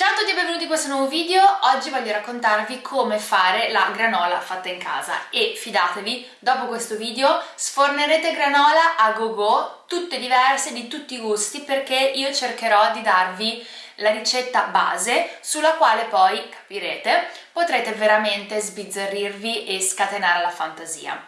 Ciao a tutti e benvenuti in questo nuovo video, oggi voglio raccontarvi come fare la granola fatta in casa e fidatevi, dopo questo video sfornerete granola a go go, tutte diverse, di tutti i gusti, perché io cercherò di darvi la ricetta base sulla quale poi, capirete, potrete veramente sbizzarrirvi e scatenare la fantasia.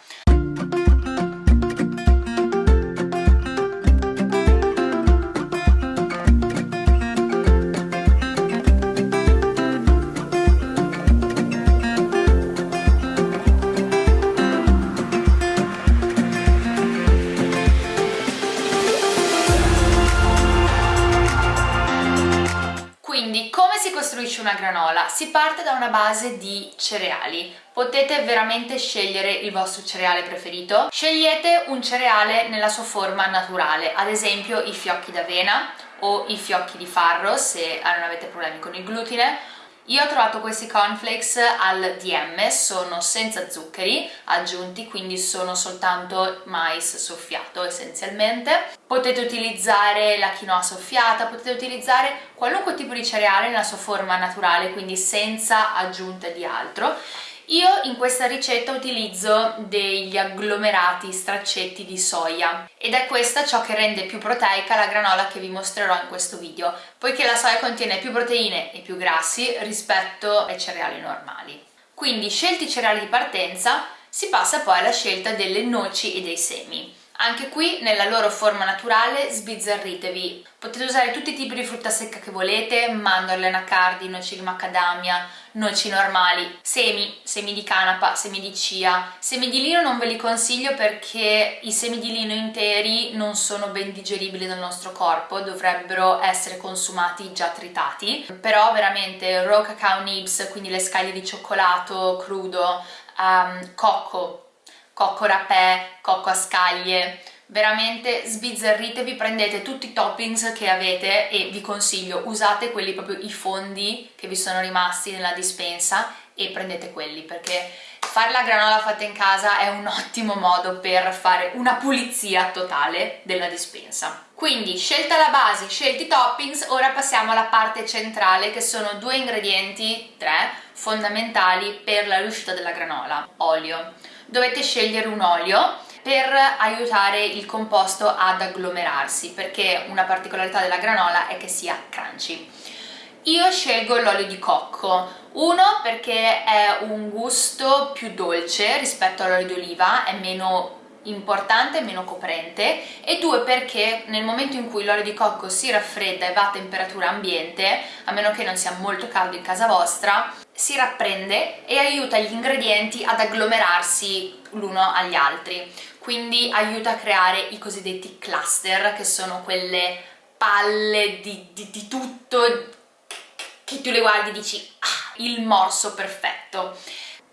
Costruisce una granola? Si parte da una base di cereali. Potete veramente scegliere il vostro cereale preferito. Scegliete un cereale nella sua forma naturale, ad esempio i fiocchi d'avena o i fiocchi di farro se non avete problemi con il glutine io ho trovato questi cornflakes al DM, sono senza zuccheri aggiunti, quindi sono soltanto mais soffiato essenzialmente. Potete utilizzare la quinoa soffiata, potete utilizzare qualunque tipo di cereale nella sua forma naturale, quindi senza aggiunte di altro io in questa ricetta utilizzo degli agglomerati straccetti di soia ed è questa ciò che rende più proteica la granola che vi mostrerò in questo video, poiché la soia contiene più proteine e più grassi rispetto ai cereali normali. Quindi scelti i cereali di partenza si passa poi alla scelta delle noci e dei semi. Anche qui nella loro forma naturale sbizzarritevi. Potete usare tutti i tipi di frutta secca che volete, mandorle, anacardi, noci di macadamia, noci normali, semi, semi di canapa, semi di chia. Semi di lino non ve li consiglio perché i semi di lino interi non sono ben digeribili dal nostro corpo, dovrebbero essere consumati già tritati. Però veramente raw cacao nibs, quindi le scaglie di cioccolato crudo, um, cocco, cocco rapè, cocco a scaglie, veramente sbizzarritevi, prendete tutti i toppings che avete e vi consiglio, usate quelli proprio i fondi che vi sono rimasti nella dispensa e prendete quelli perché fare la granola fatta in casa è un ottimo modo per fare una pulizia totale della dispensa. Quindi scelta la base, scelti i toppings, ora passiamo alla parte centrale che sono due ingredienti, tre, fondamentali per la riuscita della granola. Olio dovete scegliere un olio per aiutare il composto ad agglomerarsi perché una particolarità della granola è che sia crunchy. Io scelgo l'olio di cocco, uno perché è un gusto più dolce rispetto all'olio di oliva, è meno importante e meno coprente e due perché nel momento in cui l'olio di cocco si raffredda e va a temperatura ambiente, a meno che non sia molto caldo in casa vostra, si rapprende e aiuta gli ingredienti ad agglomerarsi l'uno agli altri. Quindi aiuta a creare i cosiddetti cluster che sono quelle palle di, di, di tutto che tu le guardi e dici ah, il morso perfetto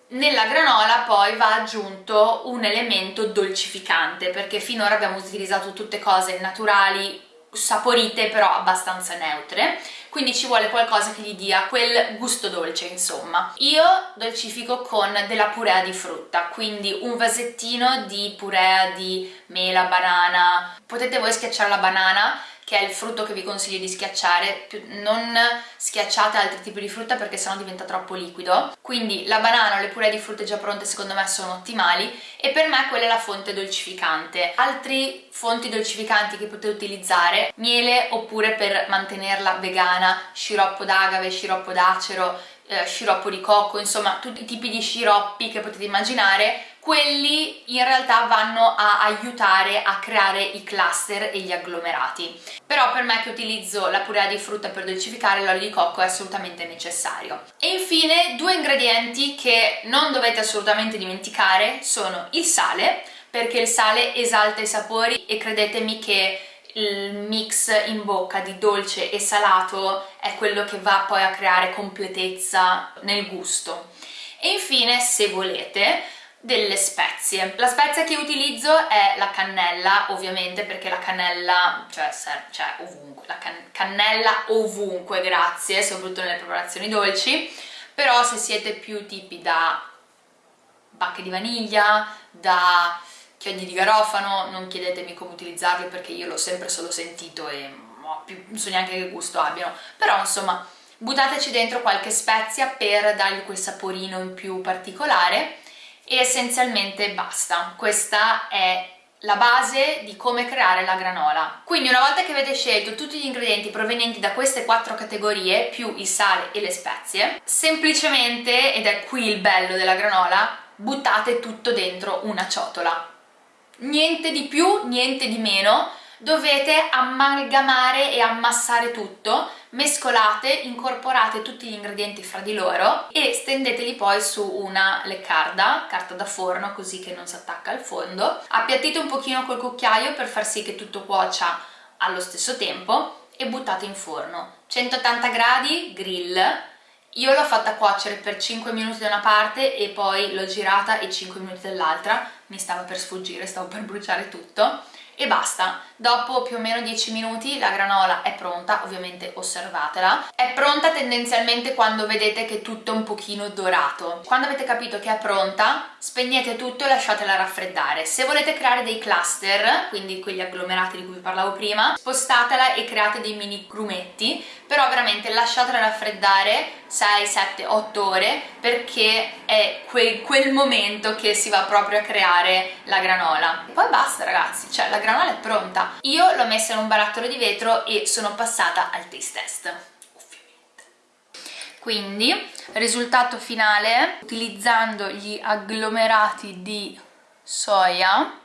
nella granola poi va aggiunto un elemento dolcificante perché finora abbiamo utilizzato tutte cose naturali saporite però abbastanza neutre. Quindi ci vuole qualcosa che gli dia quel gusto dolce insomma. Io dolcifico con della purea di frutta quindi un vasettino di purea di mela, banana. Potete voi schiacciare la banana che è il frutto che vi consiglio di schiacciare, non schiacciate altri tipi di frutta perché sennò diventa troppo liquido. Quindi la banana o le puree di frutte già pronte secondo me sono ottimali e per me quella è la fonte dolcificante. Altri fonti dolcificanti che potete utilizzare, miele oppure per mantenerla vegana, sciroppo d'agave, sciroppo d'acero, eh, sciroppo di cocco, insomma tutti i tipi di sciroppi che potete immaginare quelli in realtà vanno a aiutare a creare i cluster e gli agglomerati. Però per me che utilizzo la purea di frutta per dolcificare l'olio di cocco è assolutamente necessario. E infine due ingredienti che non dovete assolutamente dimenticare sono il sale perché il sale esalta i sapori e credetemi che il mix in bocca di dolce e salato è quello che va poi a creare completezza nel gusto. E infine se volete delle spezie. La spezia che utilizzo è la cannella, ovviamente perché la cannella, cioè, cioè ovunque, la can cannella ovunque, grazie, soprattutto nelle preparazioni dolci, però se siete più tipi da bacche di vaniglia, da chiodi di garofano, non chiedetemi come utilizzarli perché io l'ho sempre solo sentito e più, non so neanche che gusto abbiano, però insomma buttateci dentro qualche spezia per dargli quel saporino in più particolare e essenzialmente basta. Questa è la base di come creare la granola. Quindi una volta che avete scelto tutti gli ingredienti provenienti da queste quattro categorie, più il sale e le spezie, semplicemente, ed è qui il bello della granola, buttate tutto dentro una ciotola. Niente di più, niente di meno, dovete amalgamare e ammassare tutto, mescolate, incorporate tutti gli ingredienti fra di loro e stendeteli poi su una leccarda, carta da forno così che non si attacca al fondo, appiattite un pochino col cucchiaio per far sì che tutto cuocia allo stesso tempo e buttate in forno. 180 gradi, grill, io l'ho fatta cuocere per 5 minuti da una parte e poi l'ho girata e 5 minuti dall'altra, mi stava per sfuggire, stavo per bruciare tutto e basta. Dopo più o meno 10 minuti la granola è pronta, ovviamente osservatela. È pronta tendenzialmente quando vedete che tutto è un pochino dorato. Quando avete capito che è pronta, spegnete tutto e lasciatela raffreddare. Se volete creare dei cluster, quindi quegli agglomerati di cui vi parlavo prima, spostatela e create dei mini grumetti, però veramente lasciatela raffreddare 6, 7, 8 ore perché è quel, quel momento che si va proprio a creare la granola. E poi basta ragazzi, cioè la granola è pronta io l'ho messa in un barattolo di vetro e sono passata al taste test quindi risultato finale utilizzando gli agglomerati di soia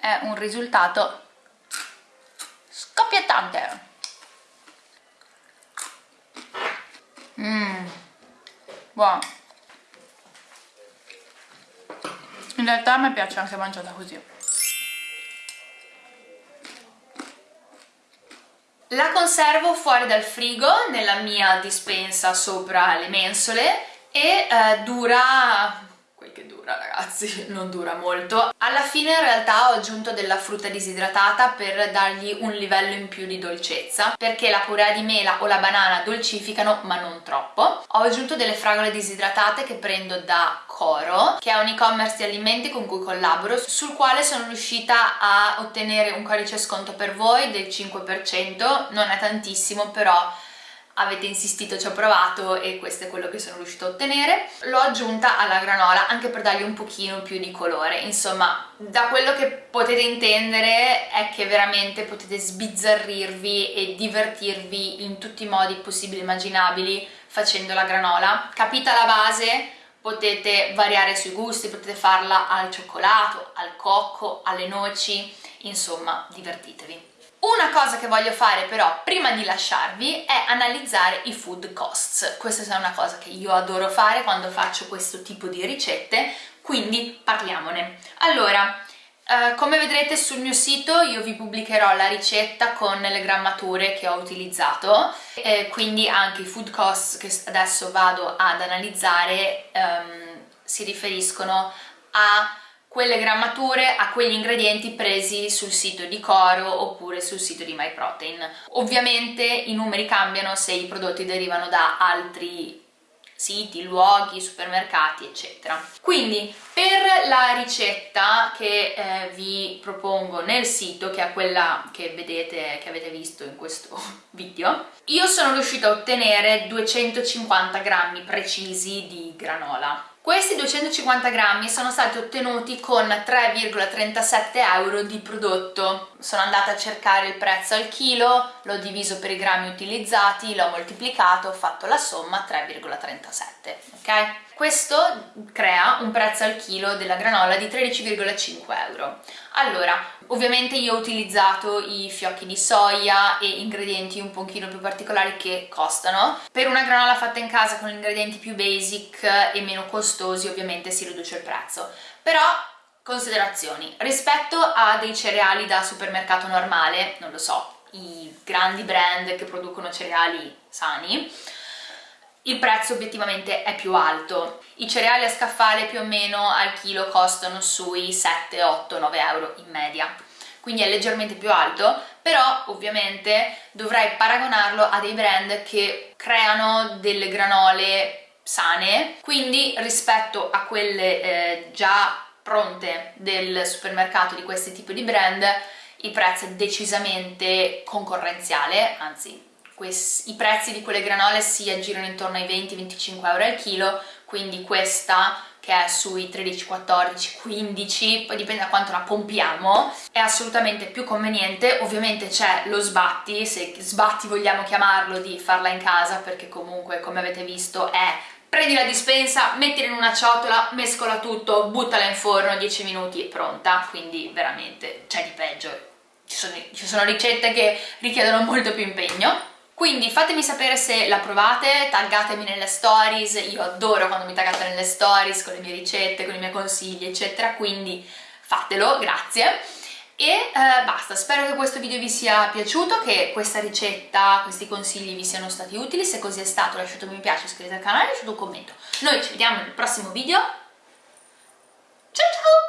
è un risultato scoppiettante. Mmm buono. In realtà a me piace anche mangiata così La conservo fuori dal frigo nella mia dispensa sopra le mensole e eh, dura quel che dura ragazzi, non dura molto. Alla fine in realtà ho aggiunto della frutta disidratata per dargli un livello in più di dolcezza perché la purea di mela o la banana dolcificano ma non troppo. Ho aggiunto delle fragole disidratate che prendo da Coro, che è un e-commerce di alimenti con cui collaboro, sul quale sono riuscita a ottenere un codice sconto per voi del 5%, non è tantissimo però avete insistito, ci ho provato e questo è quello che sono riuscita a ottenere. L'ho aggiunta alla granola anche per dargli un pochino più di colore, insomma da quello che potete intendere è che veramente potete sbizzarrirvi e divertirvi in tutti i modi possibili e immaginabili facendo la granola. Capita la base? potete variare sui gusti, potete farla al cioccolato, al cocco, alle noci, insomma divertitevi. Una cosa che voglio fare però prima di lasciarvi è analizzare i food costs. Questa è una cosa che io adoro fare quando faccio questo tipo di ricette, quindi parliamone. Allora, Uh, come vedrete sul mio sito io vi pubblicherò la ricetta con le grammature che ho utilizzato e quindi anche i food costs che adesso vado ad analizzare um, si riferiscono a quelle grammature, a quegli ingredienti presi sul sito di Coro oppure sul sito di MyProtein. Ovviamente i numeri cambiano se i prodotti derivano da altri siti, luoghi, supermercati eccetera. Quindi per la ricetta che eh, vi propongo nel sito, che è quella che vedete, che avete visto in questo video, io sono riuscita a ottenere 250 grammi precisi di granola. Questi 250 grammi sono stati ottenuti con 3,37 euro di prodotto. Sono andata a cercare il prezzo al chilo, l'ho diviso per i grammi utilizzati, l'ho moltiplicato, ho fatto la somma 3,37, ok? Questo crea un prezzo al chilo della granola di 13,5 euro. Allora, ovviamente io ho utilizzato i fiocchi di soia e ingredienti un pochino più particolari che costano. Per una granola fatta in casa con ingredienti più basic e meno costosi ovviamente si riduce il prezzo. Però considerazioni, rispetto a dei cereali da supermercato normale, non lo so, i grandi brand che producono cereali sani, il prezzo obiettivamente è più alto. I cereali a scaffale più o meno al chilo costano sui 7, 8, 9 euro in media quindi è leggermente più alto, però ovviamente dovrei paragonarlo a dei brand che creano delle granole sane, quindi rispetto a quelle eh, già pronte del supermercato di questi tipi di brand il prezzo è decisamente concorrenziale, anzi i prezzi di quelle granole si aggirano intorno ai 20-25 euro al chilo, quindi questa che è sui 13, 14, 15, poi dipende da quanto la pompiamo, è assolutamente più conveniente, ovviamente c'è lo sbatti, se sbatti vogliamo chiamarlo, di farla in casa perché comunque come avete visto è prendi la dispensa, mettila in una ciotola, mescola tutto, buttala in forno, 10 minuti e pronta, quindi veramente c'è di peggio. Ci sono, ci sono ricette che richiedono molto più impegno. Quindi fatemi sapere se la provate, taggatemi nelle stories, io adoro quando mi taggate nelle stories con le mie ricette, con i miei consigli eccetera, quindi fatelo, grazie e eh, basta, spero che questo video vi sia piaciuto, che questa ricetta, questi consigli vi siano stati utili, se così è stato lasciate un mi piace, iscrivetevi al canale lasciate un commento. Noi ci vediamo nel prossimo video, ciao ciao!